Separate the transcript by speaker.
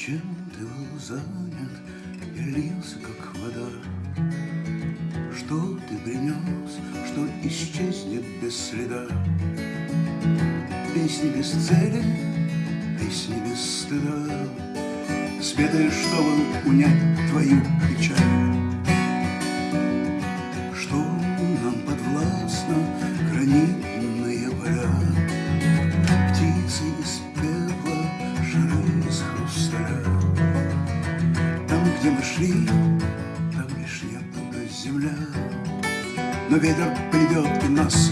Speaker 1: Чем ты был занят и лился, как вода? Что ты принес, что исчезнет без следа? Песни без цели, песни без стыда, Спетые, чтобы унять твою печаль. Что нам подвластно гранитные поля, Птицы из пепла, шары из хрусталя. Там, где мы шли, там лишь неба земля, Но ветер придет и нас